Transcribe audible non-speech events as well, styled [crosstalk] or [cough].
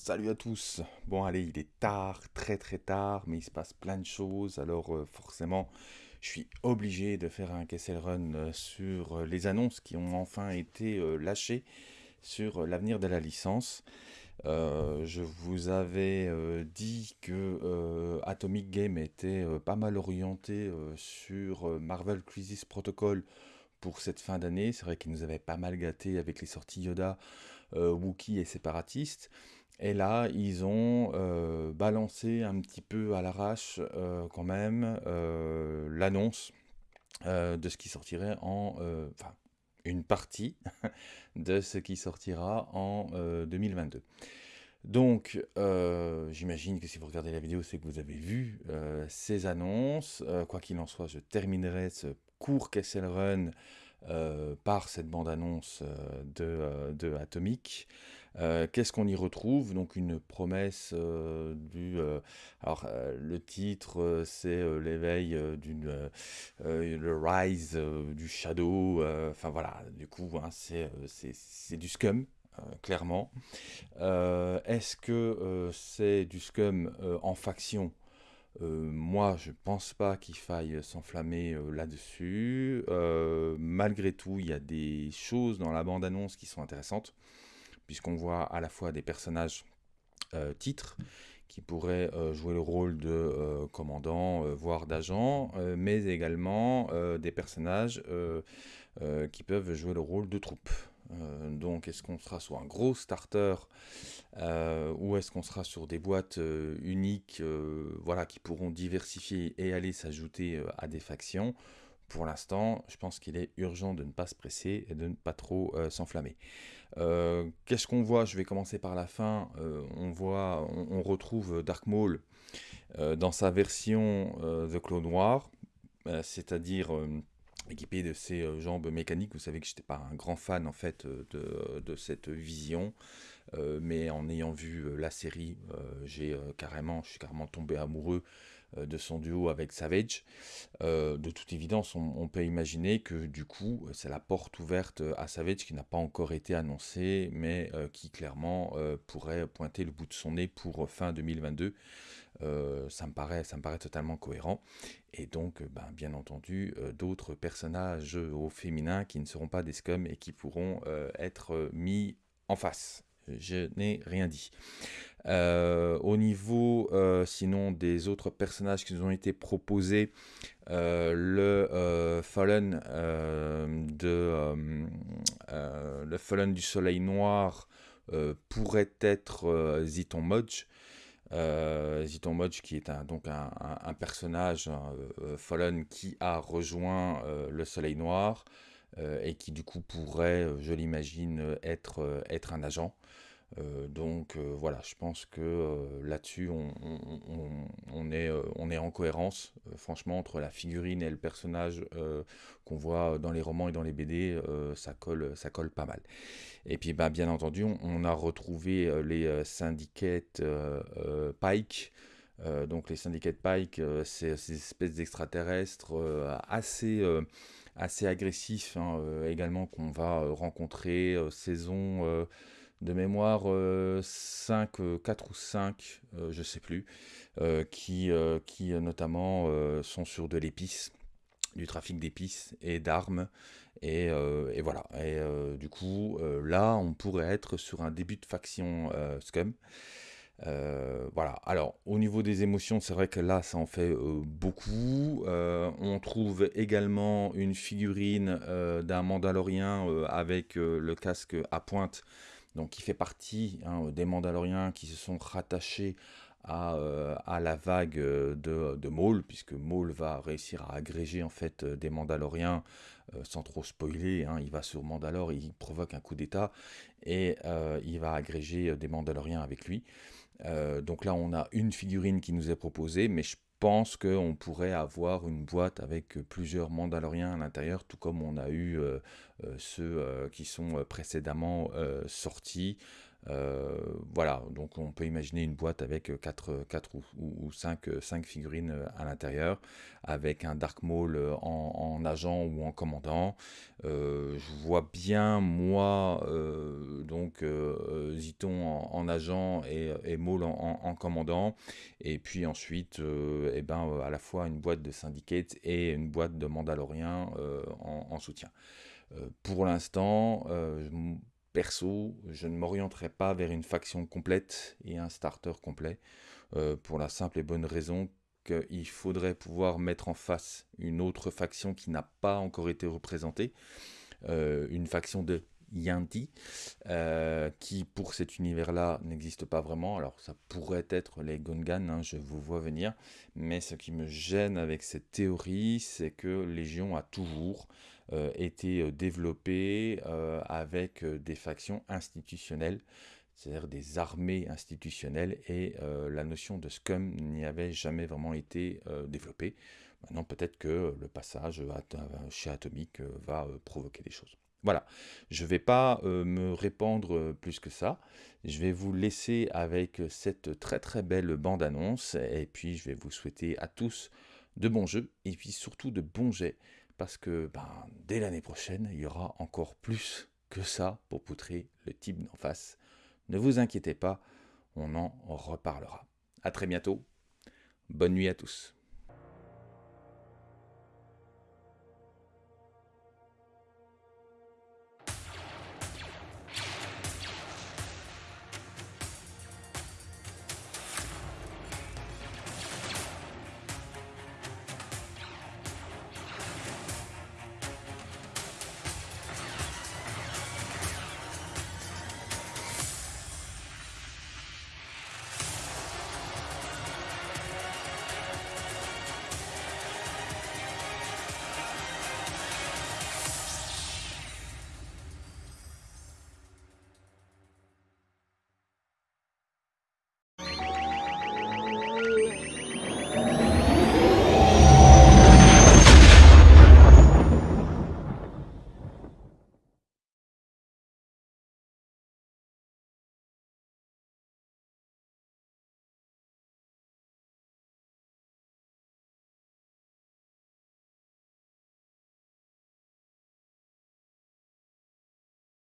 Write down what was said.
salut à tous. Bon allez, il est tard, très très tard, mais il se passe plein de choses, alors euh, forcément, je suis obligé de faire un Kessel Run euh, sur euh, les annonces qui ont enfin été lâchées sur l'avenir de la licence. je vous avais dit que Atomic Game était pas mal orienté sur Marvel Crisis Protocol pour cette fin d'année. C'est vrai qu'il nous avait pas mal gâté avec les sorties Yoda, Wookie et Séparatiste. Et là, ils ont euh, balancé un petit peu à l'arrache euh, quand même euh, l'annonce de ce qui sortirait en... Enfin, une partie [laughs] de ce qui sortira en 2022. Donc, j'imagine que si vous regardez la vidéo, c'est que vous avez vu ces annonces. quoi qu'il en soit, je terminerai ce court Kessel Run par cette bande-annonce de, de Atomic. Euh, qu'est-ce qu'on y retrouve? Donc une promesse euh, du... Euh, alors le titre c'est l'éveil d'une... le rise du shadow, enfin voilà, du coup hein, c'est du scum. clairement. Est-ce que c'est du scum en faction? Moi, je pense pas qu'il faille s'enflammer là-dessus. malgré tout, il y a des choses dans la bande-annonce qui sont intéressantes puisqu'on voit à la fois des personnages euh, titres qui pourraient euh, jouer le rôle de euh, commandant, voire d'agent, mais également des personnages qui peuvent jouer le rôle de troupe. donc est-ce qu'on sera sur un gros starter ou est-ce qu'on sera sur des boîtes uniques voilà, qui pourront diversifier et aller s'ajouter à des factions? Pour l'instant, je pense qu'il est urgent de ne pas se presser et de ne pas trop s'enflammer. Euh, qu'est-ce qu'on voit? Je vais commencer par la fin. Euh, on voit, on, retrouve Dark Maul euh, dans sa version The Claw Noir, c'est-à-dire équipé de ses jambes mécaniques. Vous savez que je n'étais pas un grand fan en fait de, cette vision, mais en ayant vu la série, j'ai carrément, je suis carrément tombé amoureux euh, de son duo avec Savage. Euh, de toute évidence, on, peut imaginer que du coup, c'est la porte ouverte à Savage qui n'a pas encore été annoncée, mais euh, qui clairement pourrait pointer le bout de son nez pour fin 2022. ça, me paraît, ça me paraît totalement cohérent. Et donc, ben, bien entendu, d'autres personnages au féminin qui ne seront pas des scums et qui pourront être mis en face. Je n'ai rien dit. Euh, au niveau, euh, sinon, des autres personnages qui nous ont été proposés, euh, le Fallen de le Fallen du Soleil Noir pourrait être Ziton Modge. Ziton Modge qui est un, donc un, personnage Fallen qui a rejoint le Soleil Noir et qui du coup pourrait, je l'imagine, être, être un agent. Euh, donc euh, voilà, je pense que euh, là-dessus, on, est, on est en cohérence, franchement, entre la figurine et le personnage qu'on voit dans les romans et dans les BD, ça, colle, ça colle pas mal. Et puis, bah, bien entendu, on, a retrouvé les syndicates Pike. donc les syndicats Pike, c'est ces espèces d'extraterrestres assez, assez agressifs hein, également qu'on va rencontrer saison de mémoire 5, euh, 4 euh, ou 5, euh, je sais plus, qui, qui notamment sont sur de l'épice, du trafic d'épices et d'armes. Et, et, voilà. Et du coup, là, on pourrait être sur un début de faction Scum. Voilà. Alors, au niveau des émotions, c'est vrai que là, ça en fait beaucoup. on trouve également une figurine d'un Mandalorien avec le casque à pointe donc qui fait partie hein, des Mandaloriens qui se sont rattachés à, euh, la vague euh, de, de, Maul, puisque Maul va réussir à agréger en fait euh, des Mandaloriens sans trop spoiler. Hein. il va sur Mandalore, il provoque un coup d'état et il va agréger des Mandaloriens avec lui. Donc là, on a une figurine qui nous est proposée, mais je pense qu'on pourrait avoir une boîte avec plusieurs Mandaloriens à l'intérieur, tout comme on a eu euh, euh, ceux euh, qui sont précédemment sortis. Euh, voilà, donc on peut imaginer une boîte avec 4, 4 ou, 5, 5, figurines à l'intérieur, avec un Dark Maul en, agent ou en commandant. je vois bien, moi, donc Ziton en, agent et, et Maul en, commandant, et puis ensuite, eh ben, à la fois une boîte de Syndicate et une boîte de Mandalorian en, soutien. pour l'instant, perso, je ne m'orienterai pas vers une faction complète et un starter complet, euh, pour la simple et bonne raison qu'il faudrait pouvoir mettre en face une autre faction qui n'a pas encore été représentée, euh, une faction de Yanti, euh, qui pour cet univers-là n'existe pas vraiment. Alors ça pourrait être les Gungan, hein, je vous vois venir, mais ce qui me gêne avec cette théorie, c'est que Légion a toujours euh, été euh, développé euh, avec des factions institutionnelles, c'est-à-dire des armées institutionnelles, et la notion de scum n'y avait jamais vraiment été développée. Maintenant, peut-être que le passage chez Atomic va provoquer des choses. Voilà, je ne vais pas me répandre plus que ça. Je vais vous laisser avec cette très très belle bande-annonce et puis je vais vous souhaiter à tous de bons jeux et puis surtout de bons jets parce que ben, dès l'année prochaine, il y aura encore plus que ça pour poutrer le type d'en face. Ne vous inquiétez pas, on en reparlera. A très bientôt. Bonne nuit à tous.